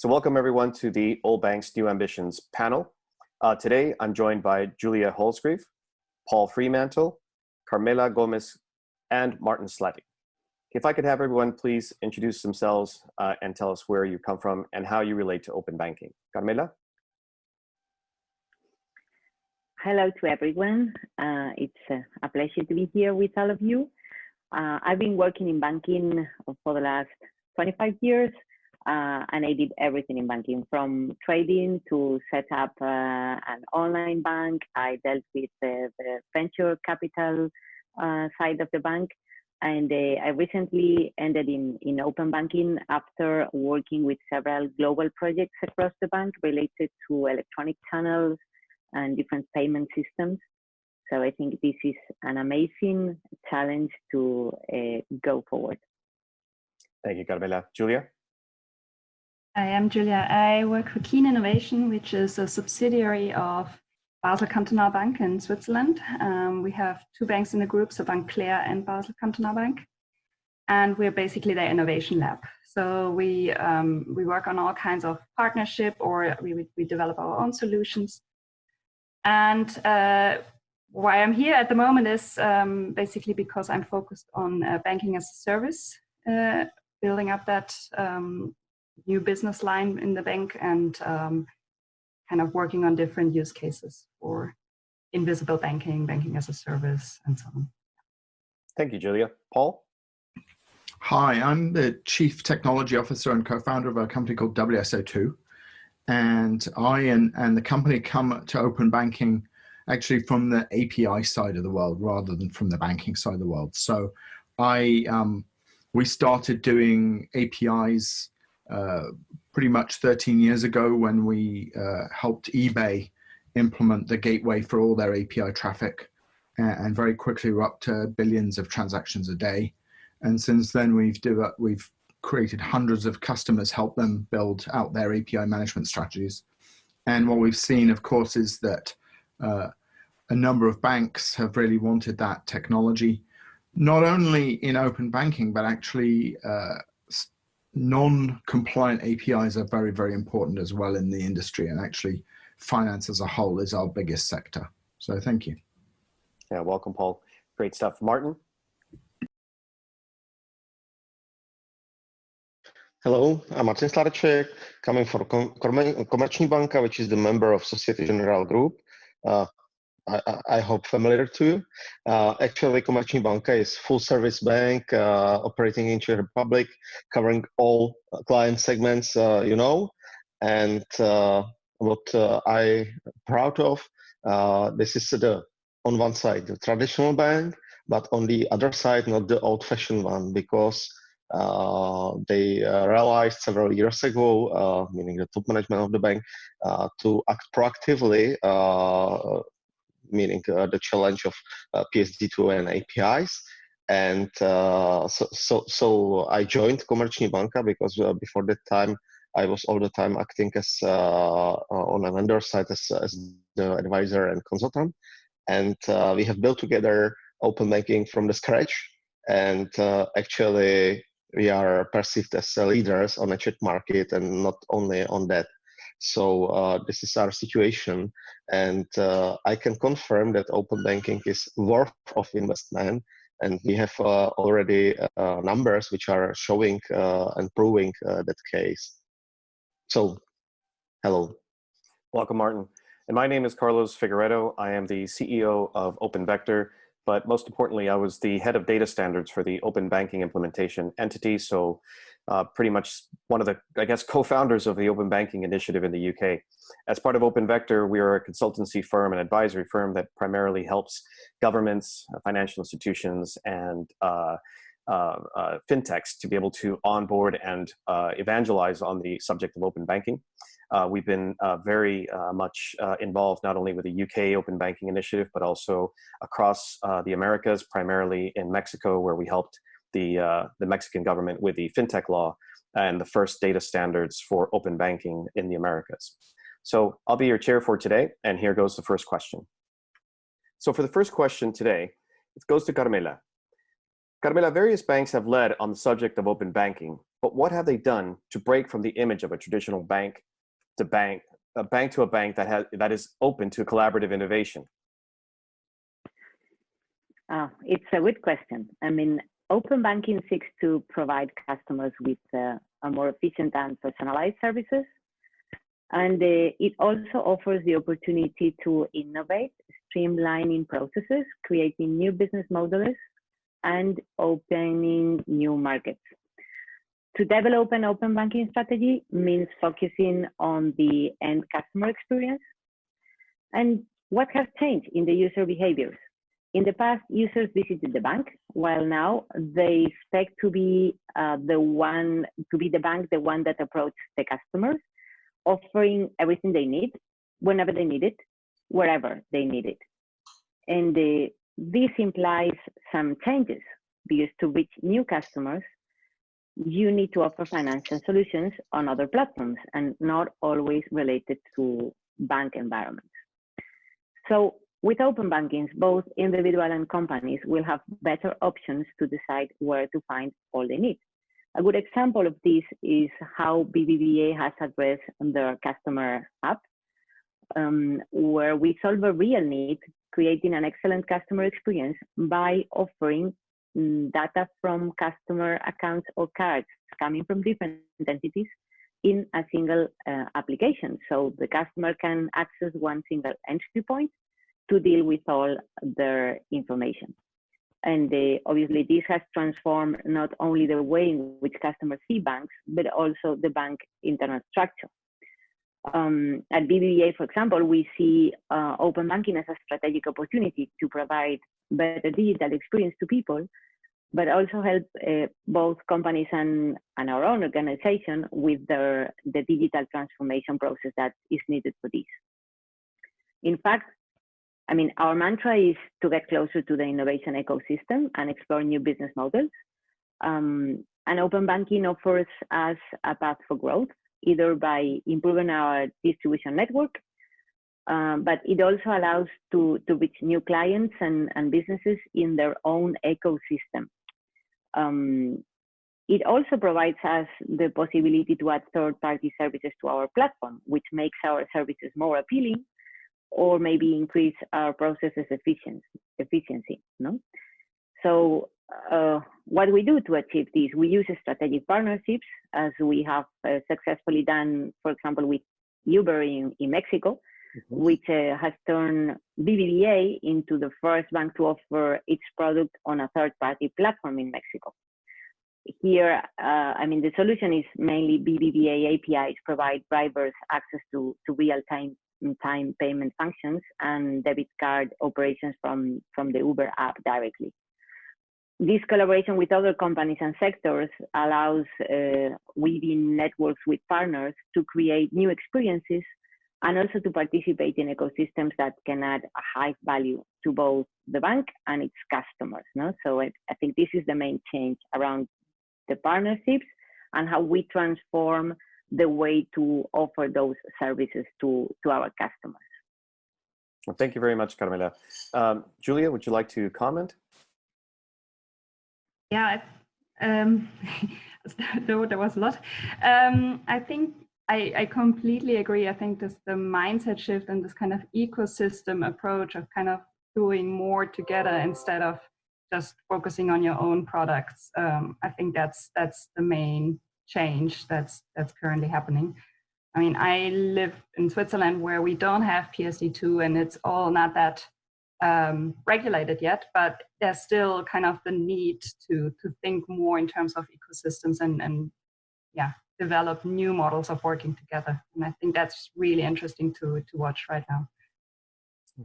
So welcome everyone to the Old Banks New Ambitions panel. Uh, today, I'm joined by Julia Holsgreve, Paul Fremantle, Carmela Gomez, and Martin Slatty. If I could have everyone please introduce themselves uh, and tell us where you come from and how you relate to open banking. Carmela? Hello to everyone. Uh, it's a pleasure to be here with all of you. Uh, I've been working in banking for the last 25 years uh, and I did everything in banking from trading to set up uh, an online bank. I dealt with the venture capital uh, side of the bank. And uh, I recently ended in, in open banking after working with several global projects across the bank related to electronic channels and different payment systems. So I think this is an amazing challenge to uh, go forward. Thank you, Carmela. Julia? I am Julia. I work for Keen Innovation, which is a subsidiary of Basel Cantonal Bank in Switzerland. Um, we have two banks in the group, so Bank Cler and Basel Cantonal Bank. And we're basically their innovation lab. So we, um, we work on all kinds of partnership or we, we develop our own solutions. And uh, why I'm here at the moment is um, basically because I'm focused on uh, banking as a service, uh, building up that um, new business line in the bank and um, kind of working on different use cases for invisible banking, banking as a service, and so on. Thank you, Julia. Paul? Hi, I'm the Chief Technology Officer and co-founder of a company called WSO2. And I and, and the company come to open banking actually from the API side of the world rather than from the banking side of the world. So I um, we started doing APIs uh, pretty much 13 years ago when we uh, helped eBay implement the gateway for all their API traffic and very quickly we're up to billions of transactions a day. And since then we've developed, we've created hundreds of customers, help them build out their API management strategies. And what we've seen, of course, is that uh, a number of banks have really wanted that technology, not only in open banking, but actually uh, non-compliant APIs are very, very important as well in the industry and actually finance as a whole is our biggest sector. So thank you. Yeah, welcome, Paul. Great stuff. Martin? Hello, I'm Martin Sladeček, coming from Komerční banka, which is the member of Societe Generale Group. Uh, I, I, hope familiar to you. Uh, actually, Komerční banka is full-service bank uh, operating in Czech Republic, covering all client segments uh, you know. And uh, what uh, I'm proud of, uh, this is the on one side the traditional bank, but on the other side not the old-fashioned one because they realized several years ago, meaning the top management of the bank, to act proactively meaning uh, the challenge of uh, PSD2 and APIs. And uh, so, so, so I joined Komerční banka because before that time I was all the time acting as on a vendor side as, as the advisor and consultant. And we have built together open banking from the scratch. And actually, we are perceived as leaders on the Czech market and not only on that so uh, this is our situation, and uh, I can confirm that open banking is worth of investment, and we have uh, already uh, numbers which are showing uh, and proving that case. So, hello. Welcome, Martin. And my name is Carlos Figueredo. I am the CEO of Open Vector, but most importantly, I was the head of data standards for the open banking implementation entity. So uh, pretty much one of the, I guess, co-founders of the Open Banking Initiative in the UK. As part of Open Vector, we are a consultancy firm, an advisory firm that primarily helps governments, uh, financial institutions, and uh, uh, uh, fintechs to be able to onboard and uh, evangelize on the subject of open banking. we've been very much involved not only with the UK Open Banking Initiative, but also across the Americas, primarily in Mexico, where we helped the, uh, the Mexican government with the fintech law and the first data standards for open banking in the Americas. So I'll be your chair for today, and here goes the first question. So for the first question today, it goes to Carmela. Carmela, various banks have led on the subject of open banking, but what have they done to break from the image of a traditional bank to bank, a bank to a bank that has that is open to collaborative innovation? Uh, it's a good question. I mean, open banking seeks to provide customers with uh, a more efficient and personalized services. And uh, it also offers the opportunity to innovate, streamlining processes, creating new business models, and opening new markets. To develop an open banking strategy means focusing on the end customer experience. And what has changed in the user behaviors? In the past, users visited the bank, while now they expect to be uh, the one to be the bank, the one that approaches the customers, offering everything they need, whenever they need it, wherever they need it. And uh, this implies some changes because to reach new customers, you need to offer financial solutions on other platforms and not always related to bank environments. So with open bankings, both individual and companies will have better options to decide where to find all they need. A good example of this is how BBVA has addressed their customer app, um, where we solve a real need, creating an excellent customer experience by offering mm, data from customer accounts or cards coming from different entities in a single uh, application. So the customer can access one single entry point to deal with all their information. And uh, obviously, this has transformed not only the way in which customers see banks, but also the bank internal structure. Um, at BBVA, for example, we see uh, open banking as a strategic opportunity to provide better digital experience to people, but also help uh, both companies and, and our own organization with their, the digital transformation process that is needed for this. In fact, I mean, our mantra is to get closer to the innovation ecosystem and explore new business models. Um, and open banking offers us a path for growth, either by improving our distribution network, um, but it also allows to, to reach new clients and, and businesses in their own ecosystem. Um, it also provides us the possibility to add third-party services to our platform, which makes our services more appealing or maybe increase our processes efficiency. efficiency no? So uh, what we do to achieve this, we use strategic partnerships as we have uh, successfully done, for example, with Uber in, in Mexico, mm -hmm. which uh, has turned BBVA into the first bank to offer its product on a third-party platform in Mexico. Here, uh, I mean, the solution is mainly BBVA APIs provide drivers access to, to real-time time payment functions and debit card operations from, from the Uber app directly. This collaboration with other companies and sectors allows uh, weaving networks with partners to create new experiences and also to participate in ecosystems that can add a high value to both the bank and its customers. No? So I, I think this is the main change around the partnerships and how we transform the way to offer those services to, to our customers. Well, thank you very much, Carmela. Um, Julia, would you like to comment? Yeah, um, there, there was a lot. Um, I think I, I, completely agree. I think this the mindset shift and this kind of ecosystem approach of kind of doing more together instead of just focusing on your own products. Um, I think that's that's the main change that's that's currently happening. I mean, I live in Switzerland where we don't have PSD2 and it's all not that um, regulated yet, but there's still kind of the need to, to think more in terms of ecosystems and, and yeah, develop new models of working together. And I think that's really interesting to, to watch right now.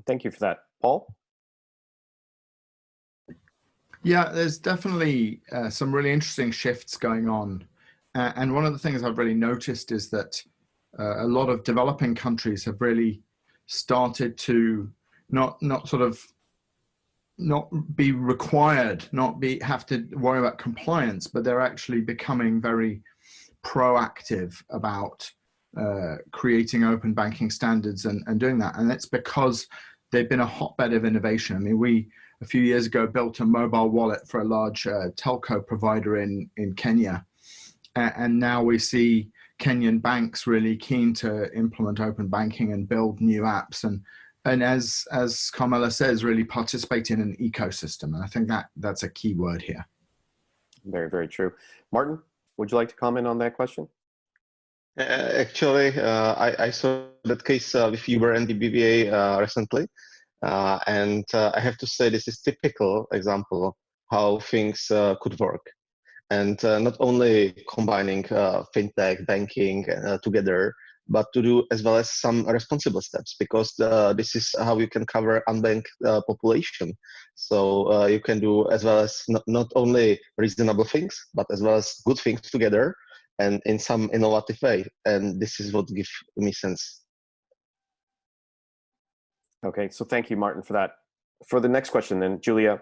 Thank you for that. Paul? Yeah, there's definitely uh, some really interesting shifts going on uh, and one of the things I've really noticed is that uh, a lot of developing countries have really started to not not sort of not be required, not be have to worry about compliance, but they're actually becoming very proactive about uh, creating open banking standards and, and doing that. And it's because they've been a hotbed of innovation. I mean, we a few years ago built a mobile wallet for a large uh, telco provider in in Kenya, and, and now we see Kenyan banks really keen to implement open banking and build new apps and and as as Carmela says, really participate in an ecosystem. And I think that that's a key word here. Very, very true. Martin, would you like to comment on that question? Uh, actually, uh, I, I, saw that case uh, with Uber and the BBVA uh, recently, uh, and uh, I have to say this is typical example how things could work, and not only combining fintech, banking together, but to do as well as some responsible steps because uh, this is how you can cover unbanked uh, population. So uh, you can do as well as not, not only reasonable things, but as well as good things together and in some innovative way. And this is what gives me sense. Okay, so thank you, Martin, for that. For the next question then, Julia,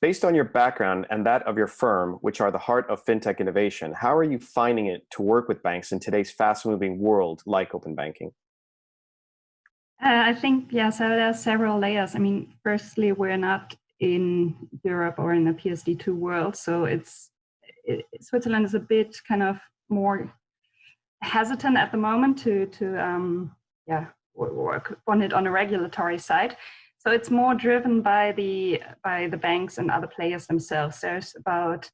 Based on your background and that of your firm, which are the heart of fintech innovation, how are you finding it to work with banks in today's fast-moving world like open banking? Uh, I think, yeah, so there are several layers. I mean, firstly, we're not in Europe or in the PSD2 world, so it's it, Switzerland is a bit kind of more hesitant at the moment to to um, yeah work on it on a regulatory side. So it's more driven by the by the banks and other players themselves. There's about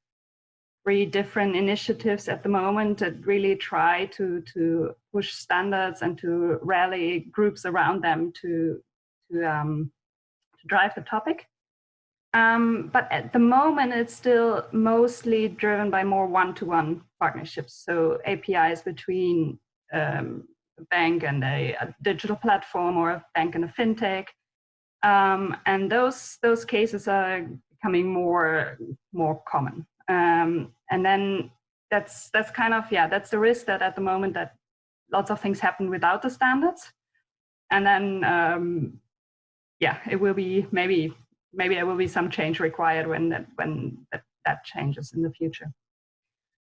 three different initiatives at the moment that really try to to push standards and to rally groups around them to to um, to drive the topic. Um, but at the moment, it's still mostly driven by more one-to-one -one partnerships. So APIs between um, a bank and a, a digital platform or a bank and a fintech um, and those those cases are becoming more more common. Um, and then that's that's kind of yeah that's the risk that at the moment that lots of things happen without the standards, and then um, yeah it will be maybe maybe there will be some change required when that when that, that changes in the future.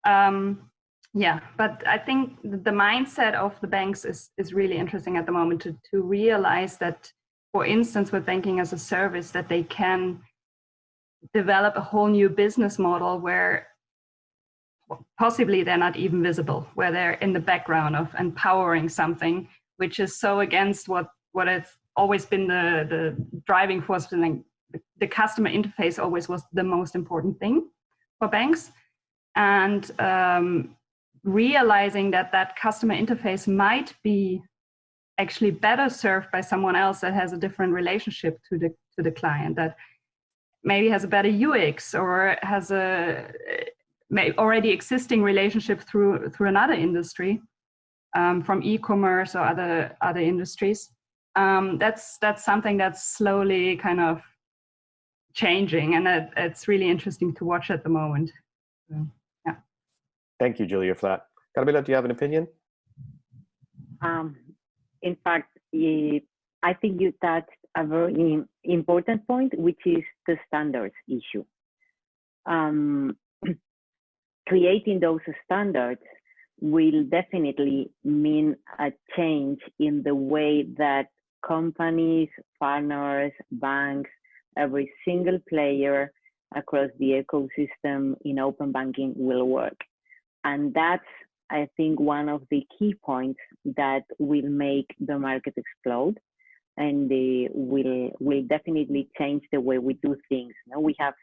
Um, yeah, but I think the mindset of the banks is is really interesting at the moment to to realize that for instance, with banking as a service, that they can develop a whole new business model where possibly they're not even visible, where they're in the background of empowering something, which is so against what what has always been the the driving force. The customer interface always was the most important thing for banks, and um, realizing that that customer interface might be actually better served by someone else that has a different relationship to the to the client that maybe has a better UX or has a already existing relationship through through another industry um, from e-commerce or other other industries. Um, that's that's something that's slowly kind of changing, and that, it's really interesting to watch at the moment. So, yeah. Thank you, Julia, for that. Carmela, do you have an opinion? Um, in fact, I think you touched a very important point, which is the standards issue. Um, creating those standards will definitely mean a change in the way that companies, partners, banks, every single player across the ecosystem in open banking will work. And that's I think one of the key points that will make the market explode and will will definitely change the way we do things. Know, we have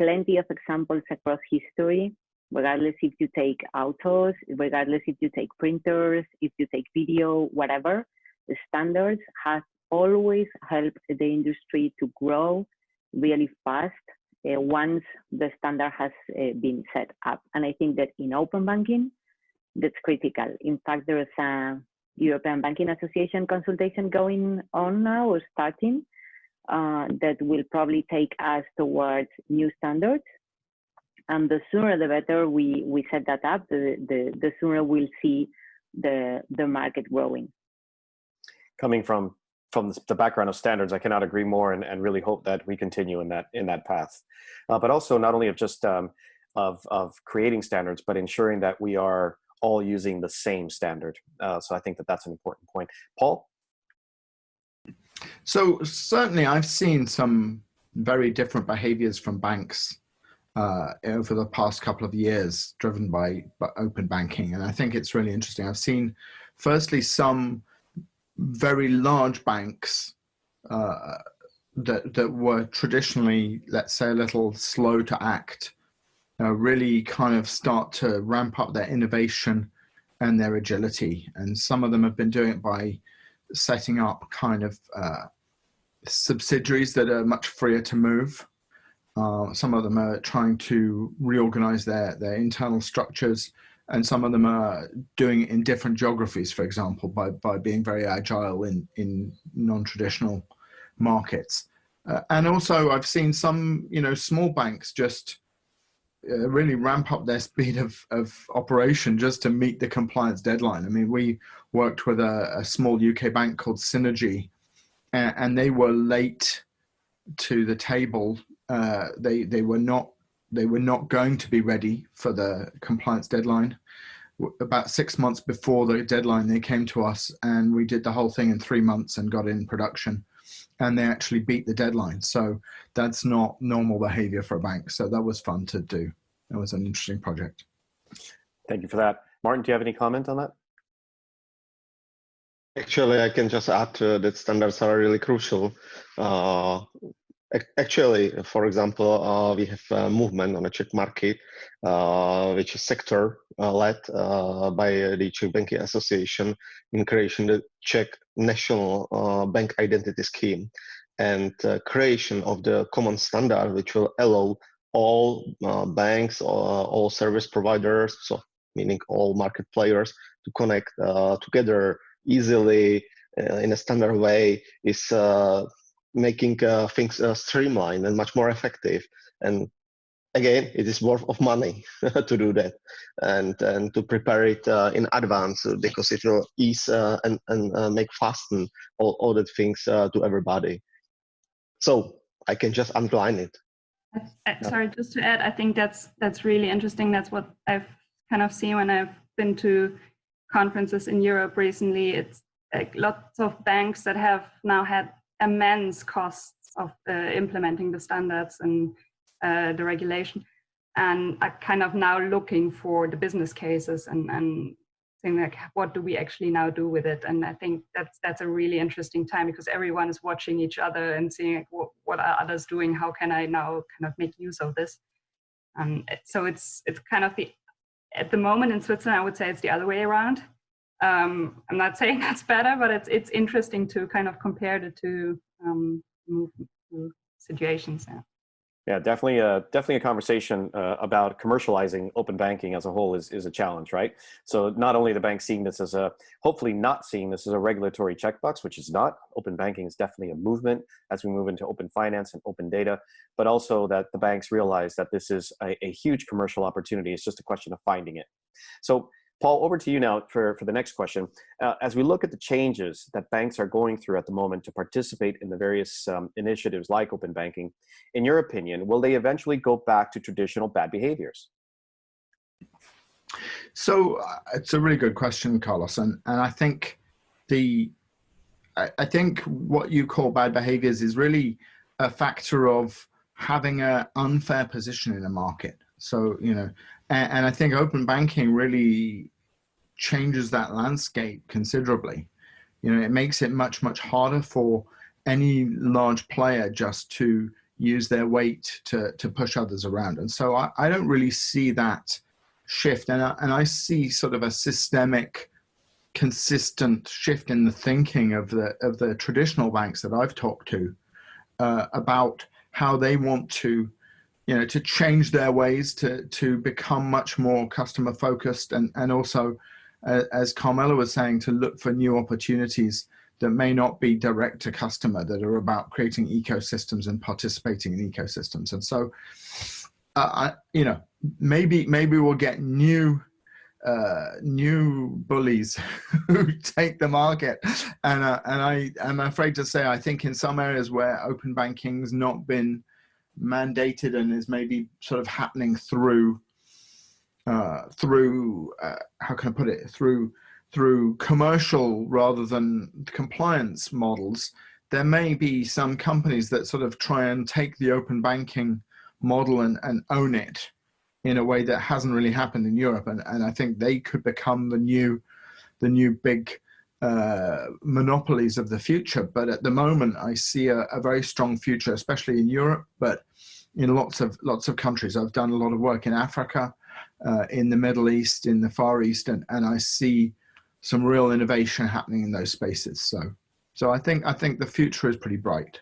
plenty of examples across history, regardless if you take autos, regardless if you take printers, if you take video, whatever, the standards have always helped the industry to grow really fast uh, once the standard has uh, been set up. And I think that in open banking, that's critical. In fact, there is a European Banking Association consultation going on now or starting uh, that will probably take us towards new standards. And the sooner the better we, we set that up, the, the, the sooner we'll see the, the market growing. Coming from from the background of standards, I cannot agree more and, and really hope that we continue in that in that path. Uh, but also not only of just um, of, of creating standards, but ensuring that we are all using the same standard. Uh, so I think that that's an important point. Paul? So certainly I've seen some very different behaviors from banks uh, over the past couple of years, driven by, by open banking. And I think it's really interesting. I've seen, firstly, some very large banks uh, that that were traditionally, let's say, a little slow to act, uh, really kind of start to ramp up their innovation and their agility. And some of them have been doing it by setting up kind of uh, subsidiaries that are much freer to move. Uh, some of them are trying to reorganize their, their internal structures and some of them are doing it in different geographies, for example, by, by being very agile in, in non-traditional markets. Uh, and also I've seen some, you know, small banks just uh, really ramp up their speed of, of operation just to meet the compliance deadline. I mean, we worked with a, a small UK bank called Cynergy and, and, they were late to the table. Uh, they, they were not they were not going to be ready for the compliance deadline. About six months before the deadline, they came to us and we did the whole thing in three months and got in production and they actually beat the deadline. So that's not normal behavior for a bank. So that was fun to do. It was an interesting project. Thank you for that. Martin, do you have any comment on that? Actually, I can just add that standards are really crucial. Uh, actually, for example, uh, we have a movement on the Czech market, uh, which is sector uh, led uh, by the Czech Banking Association in creation of the Czech national uh, bank identity scheme and uh, creation of the common standard which will allow all uh, banks or all service providers so meaning all market players to connect uh, together easily uh, in a standard way is uh, making things streamlined and much more effective and again, it is worth of money to do that and and to prepare it uh, in advance because it will ease uh, and and uh, make fasten all, all the things uh, to everybody. So I can just underline it. Sorry, just to add, I think that's that's really interesting. That's what I've kind of seen when I've been to conferences in Europe recently. It's like lots of banks that have now had immense costs of uh, implementing the standards and uh, the regulation and are kind of now looking for the business cases and, and saying like, what do we actually now do with it? And I think that's that's a really interesting time because everyone is watching each other and seeing like, what, what are others doing? How can I now kind of make use of this? Um, so it's it's kind of the at the moment in Switzerland, I would say it's the other way around. Um, I'm not saying that's better, but it's it's interesting to kind of compare the two um, situations. Yeah. Yeah, definitely, a, definitely a conversation uh, about commercializing open banking as a whole is, is a challenge, right? So not only the bank seeing this as a, hopefully not seeing this as a regulatory checkbox, which is not, open banking is definitely a movement as we move into open finance and open data, but also that the banks realize that this is a, a huge commercial opportunity. It's just a question of finding it. So Paul, over to you now for, for the next question. Uh, as we look at the changes that banks are going through at the moment to participate in the various um, initiatives like open banking, in your opinion, will they eventually go back to traditional bad behaviors? So uh, it's a really good question, Carlos, and, and I think the I, I think what you call bad behaviors is really a factor of having an unfair position in a market. So, you know, and, and I think open banking really changes that landscape considerably. You know, it makes it much, much harder for any large player just to use their weight to, to push others around. And so I, I don't really see that shift. And I, and I see sort of a systemic, consistent shift in the thinking of the, of the traditional banks that I've talked to uh, about how they want to you know, to change their ways to to become much more customer focused and and also, uh, as Carmela was saying, to look for new opportunities that may not be direct to customer that are about creating ecosystems and participating in ecosystems. And so, uh, I, you know, maybe maybe we'll get new uh, new bullies who take the market. And, uh, and I am afraid to say, I think in some areas where open banking's not been mandated and is maybe sort of happening through uh, through uh, how can I put it through through commercial rather than compliance models, there may be some companies that sort of try and take the open banking model and, and own it in a way that hasn't really happened in Europe. And, and I think they could become the new, the new big uh, monopolies of the future. But at the moment, I see a, a, very strong future, especially in Europe, but in lots of lots of countries. I've done a lot of work in Africa, uh, in the Middle East, in the Far East, and, and I see some real innovation happening in those spaces. So, so I think I think the future is pretty bright.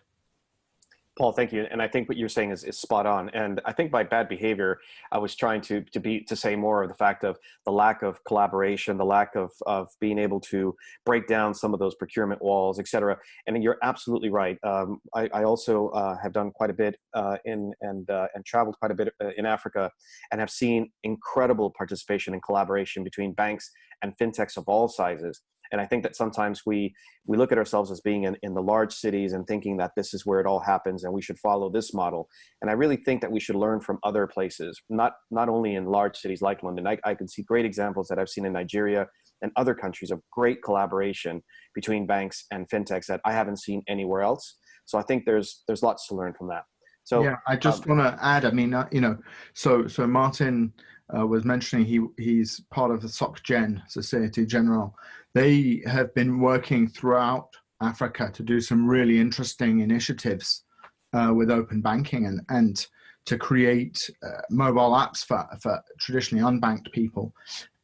Paul, thank you. And I think what you're saying is, is spot on. And I think by bad behavior, I was trying to to be to say more of the fact of the lack of collaboration, the lack of of being able to break down some of those procurement walls, et cetera. And you're absolutely right. Um, I, I, also uh, have done quite a bit uh, in and uh, and traveled quite a bit uh, in Africa, and have seen incredible participation and collaboration between banks and fintechs of all sizes. And I think that sometimes we we look at ourselves as being in, in the large cities and thinking that this is where it all happens and we should follow this model. And I really think that we should learn from other places, not not only in large cities like London. I, I can see great examples that I've seen in Nigeria and other countries of great collaboration between banks and fintechs that I haven't seen anywhere else. So I think there's there's lots to learn from that. So yeah, I just um, want to add. I mean, uh, you know, so so Martin uh, was mentioning he he's part of the SocGen Society General. They have been working throughout Africa to do some really interesting initiatives uh, with open banking and and to create uh, mobile apps for for traditionally unbanked people.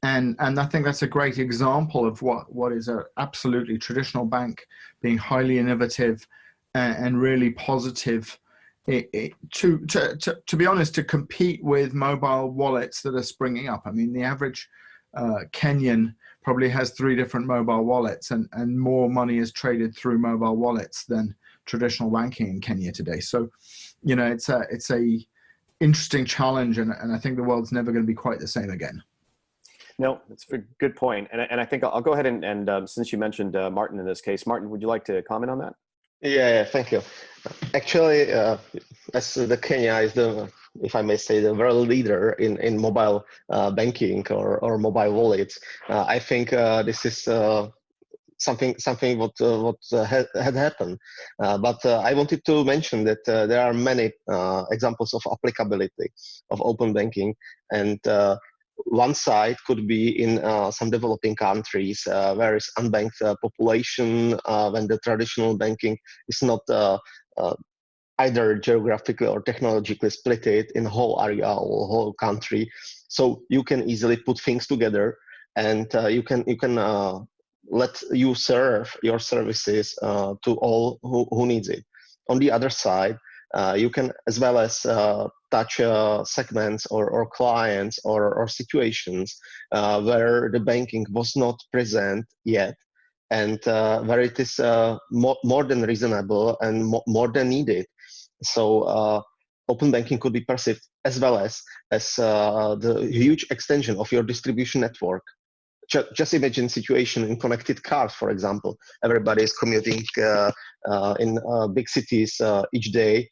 And, and I think that's a great example of what, what is a absolutely traditional bank being highly innovative and, and really positive it, it, to, to, to, to, be honest, to compete with mobile wallets that are springing up. I mean, the average uh, Kenyan probably has three different mobile wallets and, and more money is traded through mobile wallets than traditional banking in Kenya today. So, you know, it's a, it's a interesting challenge and, and I think the world's never going to be quite the same again. No, it's a good point. And, and I think I'll, I'll go ahead and, and um, since you mentioned uh, Martin in this case, Martin, would you like to comment on that? Yeah, thank you. Actually, uh, as the Kenya is the, if I may say, the world leader in in mobile uh, banking or or mobile wallets, uh, I think uh, this is uh, something something what uh, what had, had happened. but I wanted to mention that there are many examples of applicability of open banking and one side could be in uh, some developing countries uh, where is unbanked uh, population uh, when the traditional banking is not uh, uh, either geographically or technologically split it in whole area or whole country. So you can easily put things together and you can you can let you serve your services to all who, who needs it. On the other side you can as well as touch uh, segments or, or clients or, or situations uh, where the banking was not present yet. And uh, where it is more, more than reasonable and more, more than needed. So open banking could be perceived as well as as the huge extension of your distribution network. Just imagine situation in connected cars, for example. Everybody is commuting uh, uh, in uh, big cities each day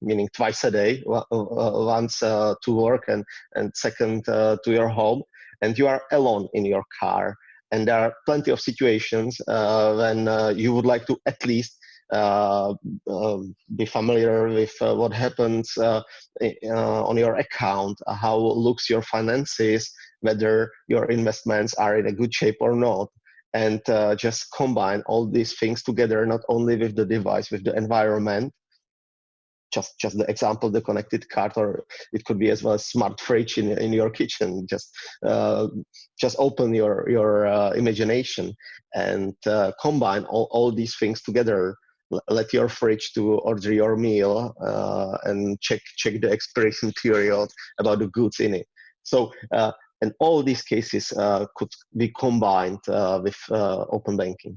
meaning twice a day, uh, once uh, to work and, and second uh, to your home, and you are alone in your car. And there are plenty of situations when you would like to at least uh, um, be familiar with uh, what happens uh, on your account, how looks your finances, whether your investments are in a good shape or not, and just combine all these things together, not only with the device, with the environment, just just the example the connected cart or it could be as well as smart fridge in, in your kitchen. Just uh, just open your your uh, imagination and uh, combine all, all these things together. Let your fridge to order your meal uh, and check check the expiration period about the goods in it. So uh, and all these cases uh, could be combined with open banking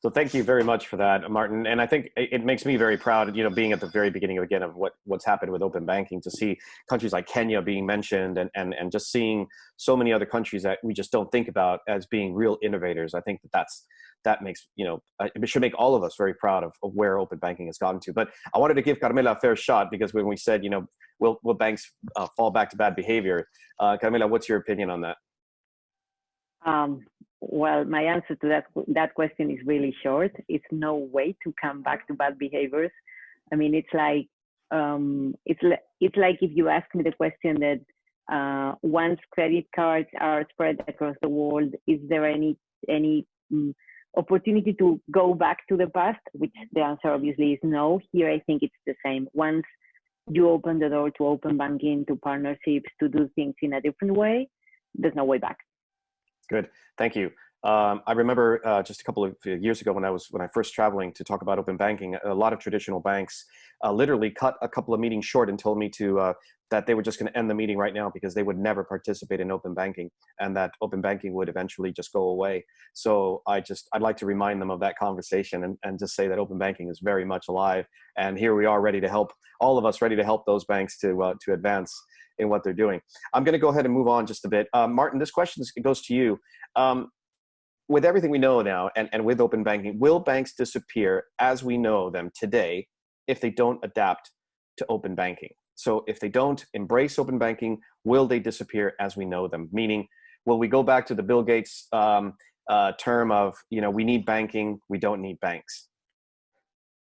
so thank you very much for that, Martin. And I think it makes me very proud, you know, being at the very beginning again of what what's happened with open banking to see countries like Kenya being mentioned and and and just seeing so many other countries that we just don't think about as being real innovators. I think that that's that makes you know it should make all of us very proud of, of where open banking has gotten to. But I wanted to give Carmela a fair shot because when we said you know will will banks uh, fall back to bad behavior, uh, Carmela, what's your opinion on that? Um, well, my answer to that that question is really short. It's no way to come back to bad behaviors. I mean, it's like um, it's li- it's like if you ask me the question that uh, once credit cards are spread across the world, is there any any um, opportunity to go back to the past? Which the answer obviously is no. Here, I think it's the same. Once you open the door to open banking, to partnerships, to do things in a different way, there's no way back. Good, thank you. Um, I remember uh, just a couple of years ago when I was when I first traveling to talk about open banking, a lot of traditional banks uh, literally cut a couple of meetings short and told me to uh, that they were just going to end the meeting right now because they would never participate in open banking and that open banking would eventually just go away. So I just I'd like to remind them of that conversation and, and just say that open banking is very much alive and here we are ready to help all of us ready to help those banks to uh, to advance in what they're doing. I'm going to go ahead and move on just a bit. Uh, Martin, this question goes to you. Um, with everything we know now and, and with open banking, will banks disappear as we know them today if they don't adapt to open banking? So if they don't embrace open banking, will they disappear as we know them? Meaning, will we go back to the Bill Gates um, uh, term of, you know, we need banking, we don't need banks?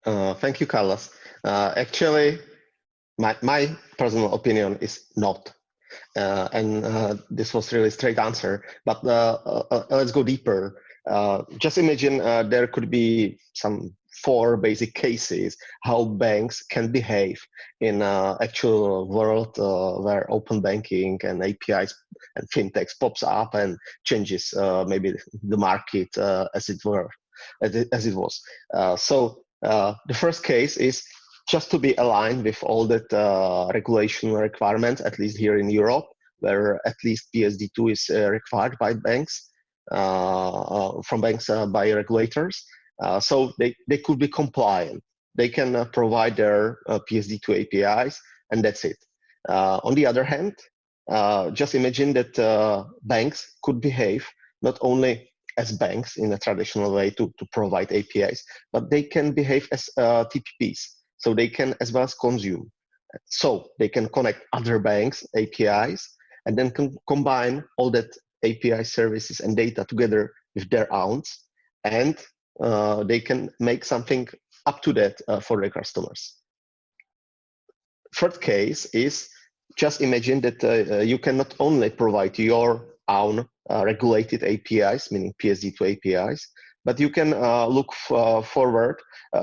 Uh, thank you, Carlos. Uh, actually, my, my personal opinion is not. Uh, and uh, this was really straight answer. But uh, uh, uh let's go deeper. Uh, just imagine there could be some four basic cases how banks can behave in actual world where open banking and APIs and fintechs pops up and changes maybe the market as it were as it, as it was. so the first case is just to be aligned with all that uh, regulation requirements, at least here in Europe, where at least PSD2 is uh, required by banks, uh, uh from banks uh, by regulators. Uh, so they, they could be compliant. They can provide their PSD2 APIs, and that's it. on the other hand, just imagine that banks could behave not only as banks in a traditional way to, to provide APIs, but they can behave as TPPs so they can as well as consume. So they can connect other banks' APIs and then combine all that API services and data together with their own, and uh, they can make something up to that uh, for their customers. Third case is just imagine that uh, you can not only provide your own uh, regulated APIs, meaning PSD2 APIs, but you can uh, look uh, forward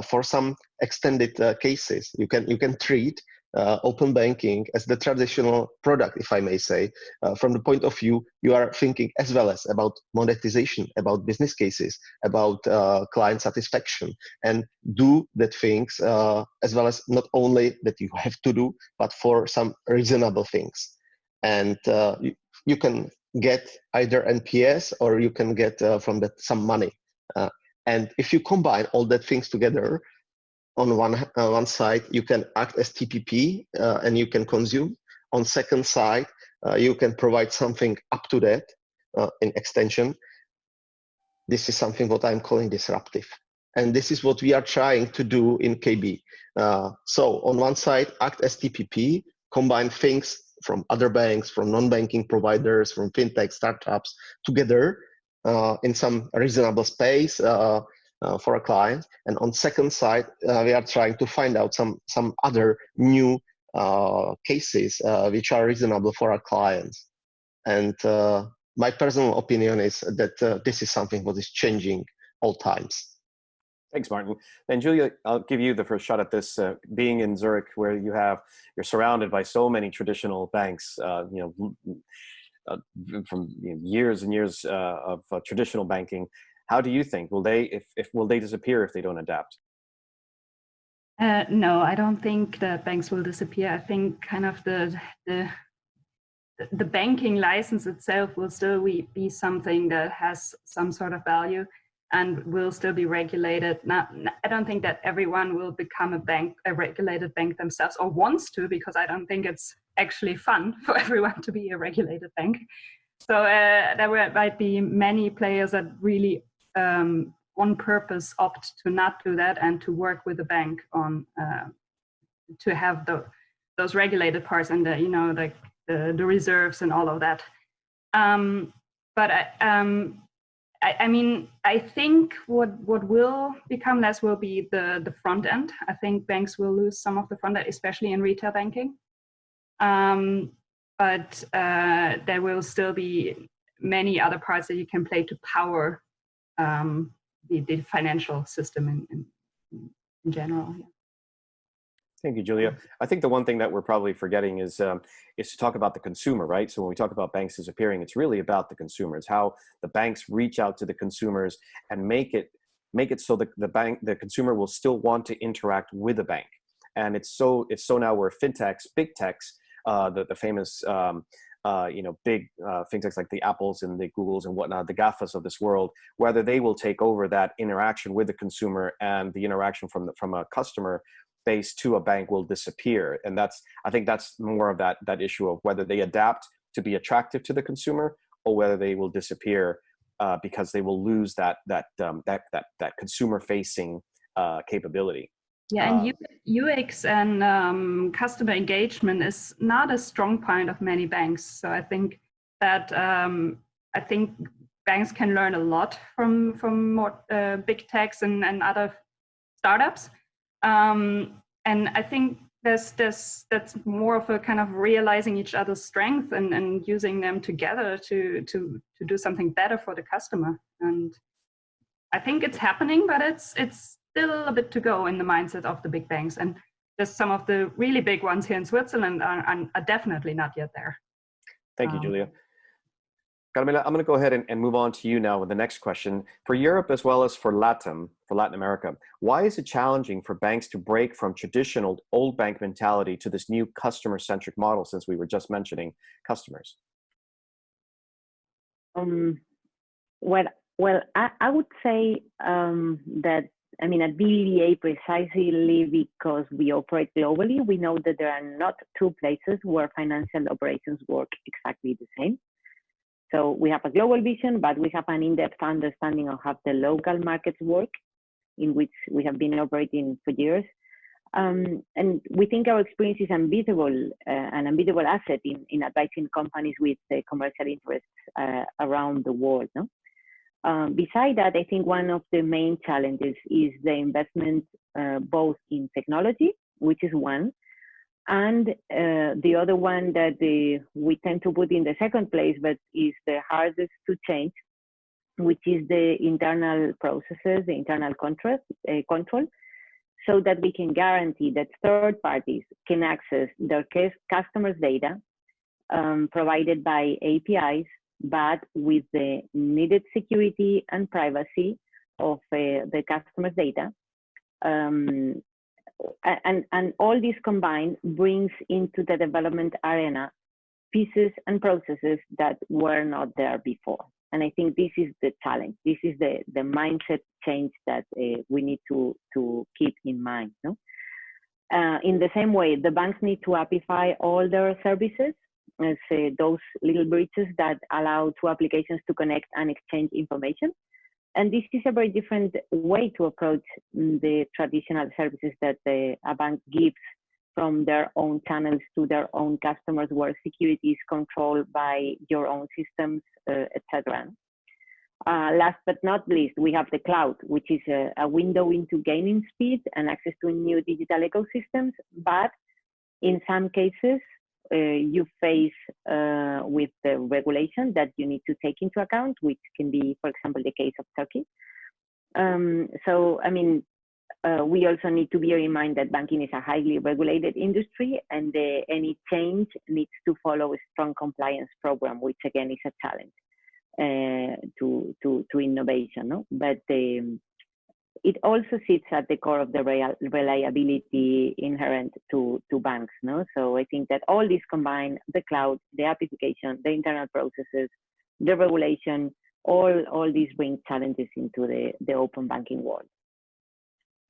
for some extended uh, cases. You can you can treat uh, open banking as the traditional product, if I may say, uh, from the point of view you are thinking as well as about monetization, about business cases, about uh, client satisfaction, and do that things uh, as well as not only that you have to do, but for some reasonable things, and uh, you, you, can get either NPS or you can get from that some money. And if you combine all that things together, on one uh, one side you can act as TPP uh, and you can consume. On second side, uh, you can provide something up to that uh, in extension. This is something what I'm calling disruptive, and this is what we are trying to do in KB. Uh, so on one side, act as TPP, combine things from other banks, from non-banking providers, from fintech startups together uh, in some reasonable space uh, for a client. And on second side, uh, we are trying to find out some some other new uh, cases uh, which are reasonable for our clients. And uh, my personal opinion is that uh, this is something that is changing all times. Thanks, Martin. And Julia, I'll give you the first shot at this. being in Zurich, where you have you're surrounded by so many traditional banks, you know. Uh, from you know, years and years uh, of uh, traditional banking, how do you think? Will they if, if will they disappear if they don't adapt? Uh, no i don't think that banks will disappear. I think kind of the the the banking license itself will still be something that has some sort of value and will still be regulated. Not, I don't think that everyone will become a bank, a regulated bank themselves, or wants to, because I don't think it's actually fun for everyone to be a regulated bank. So uh, there might be many players that really um, on purpose opt to not do that and to work with the bank on uh, to have the those regulated parts and the you know the the, the reserves and all of that. Um, but I, um, I, I, mean, I think what what will become less will be the the front end. I think banks will lose some of the front end, especially in retail banking. Um, but uh, there will still be many other parts that you can play to power um, the, the financial system in, in, in general. Yeah. Thank you, Julia. I think the one thing that we're probably forgetting is um, is to talk about the consumer, right? So when we talk about banks disappearing, it's really about the consumers, how the banks reach out to the consumers and make it make it so that the bank, the consumer will still want to interact with the bank. And it's so it's so now where fintechs, big techs, uh, the the famous um, uh, you know, big uh, fintechs like the Apples and the Googles and whatnot, the GAFAs of this world, whether they will take over that interaction with the consumer and the interaction from the, from a customer base to a bank will disappear. And that's, I think that's more of that, that issue of whether they adapt to be attractive to the consumer or whether they will disappear uh, because they will lose that, that, um, that, that, that consumer facing uh, capability. Yeah, and UX and um, customer engagement is not a strong point of many banks. So I think that um, I think banks can learn a lot from from more uh, big techs and, and other startups. Um, and I think there's this that's more of a kind of realizing each other's strength and, and using them together to to to do something better for the customer. And I think it's happening, but it's it's still a bit to go in the mindset of the big banks. And just some of the really big ones here in Switzerland are, are definitely not yet there. Thank you, um, Julia. Carmela, I'm going to go ahead and, and, move on to you now with the next question. For Europe as well as for LATAM, for Latin America, why is it challenging for banks to break from traditional old bank mentality to this new customer-centric model since we were just mentioning customers? Um, well, well, I, I would say um, that I mean, at BBVA, precisely because we operate globally, we know that there are not two places where financial operations work exactly the same. So we have a global vision, but we have an in-depth understanding of how the local markets work, in which we have been operating for years. Um, and we think our experience is unbeatable, uh, an unbeatable asset in, in advising companies with uh, commercial interests uh, around the world. No? Um, beside that, I think one of the main challenges is the investment uh, both in technology, which is one, and uh, the other one that the, we tend to put in the second place, but is the hardest to change, which is the internal processes, the internal control, uh, control so that we can guarantee that third parties can access their customers' data um, provided by APIs but with the needed security and privacy of uh, the customer's data. Um, and, and all this combined brings into the development arena pieces and processes that were not there before. And I think this is the challenge. This is the, the mindset change that uh, we need to, to keep in mind. No? Uh, in the same way, the banks need to appify all their services as uh, those little bridges that allow two applications to connect and exchange information. And this is a very different way to approach the traditional services that the, a bank gives from their own channels to their own customers, where security is controlled by your own systems, uh, etc. Uh, last but not least, we have the cloud, which is a, a window into gaining speed and access to new digital ecosystems. But in some cases, you face uh, with the regulation that you need to take into account, which can be, for example, the case of Turkey. Um, so, I mean, uh, we also need to bear in mind that banking is a highly regulated industry and uh, any change needs to follow a strong compliance program, which again is a challenge uh, to, to, to innovation. No? But um, it also sits at the core of the reliability inherent to, to banks. No? So I think that all these combine the cloud, the application, the internal processes, the regulation, all, all these bring challenges into the, the open banking world.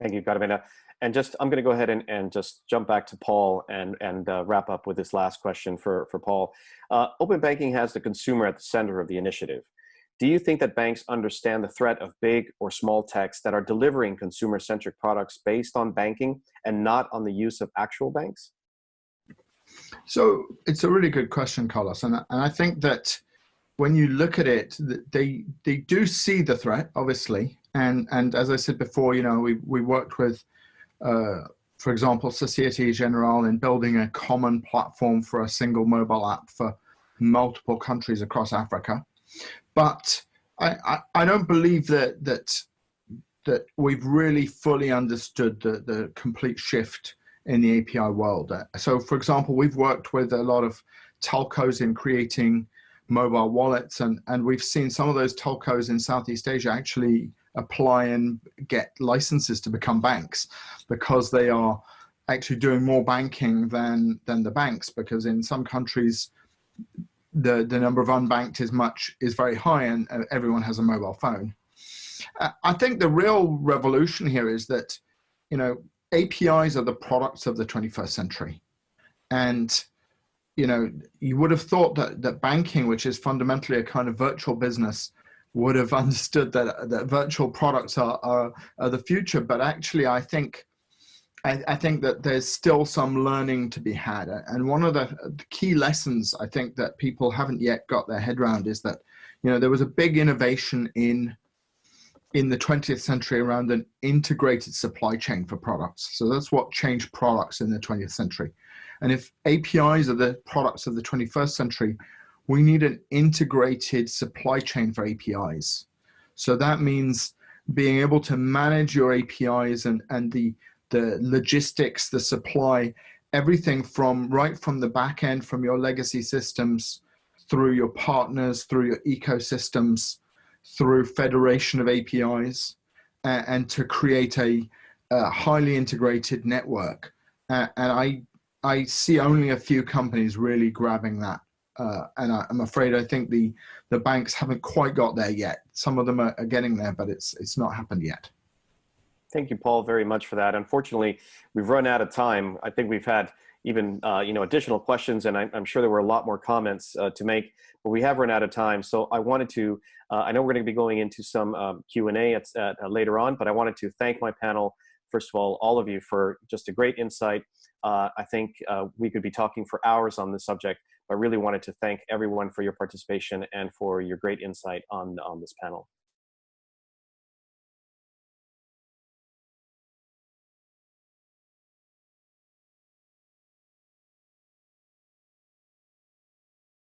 Thank you, Carmela. And just, I'm going to go ahead and, and just jump back to Paul and, and uh, wrap up with this last question for, for Paul. Uh, open banking has the consumer at the center of the initiative. Do you think that banks understand the threat of big or small techs that are delivering consumer-centric products based on banking and not on the use of actual banks? So it's a really good question, Carlos. And, and I think that when you look at it, they they do see the threat, obviously, and and as I said before, you know, we we worked with, uh, for example, Societe Generale in building a common platform for a single mobile app for multiple countries across Africa, but I I, I don't believe that that that we've really fully understood the the complete shift in the API world. Uh, so, for example, we've worked with a lot of telcos in creating mobile wallets and, and we've seen some of those telcos in Southeast Asia actually apply and get licenses to become banks because they are actually doing more banking than than the banks because in some countries the the number of unbanked is much is very high and everyone has a mobile phone uh, i think the real revolution here is that you know apis are the products of the 21st century and you know, you would have thought that, that banking, which is fundamentally a kind of virtual business, would have understood that, that virtual products are, are, are the future. But actually, I think, I, I, think that there's still some learning to be had. And one of the, the key lessons I think that people haven't yet got their head around is that, you know, there was a big innovation in in the 20th century around an integrated supply chain for products. So that's what changed products in the 20th century. And if APIs are the products of the 21st century, we need an integrated supply chain for APIs. So that means being able to manage your APIs and, and the, the logistics, the supply, everything from right from the back end, from your legacy systems, through your partners, through your ecosystems, through federation of APIs, uh, and to create a, a highly integrated network. Uh, and I I see only a few companies really grabbing that. Uh, and I, am afraid I think the, the banks haven't quite got there yet. Some of them are, are getting there, but it's, it's not happened yet. Thank you, Paul, very much for that. Unfortunately, we've run out of time. I think we've had even uh, you know additional questions, and I, am sure there were a lot more comments uh, to make, but we have run out of time. So I wanted to, uh, I know we're going to be going into some um, Q&A at, at, uh, later on, but I wanted to thank my panel, first of all, all of you for just a great insight uh, I think uh, we could be talking for hours on this subject, but I really wanted to thank everyone for your participation and for your great insight on, on this panel.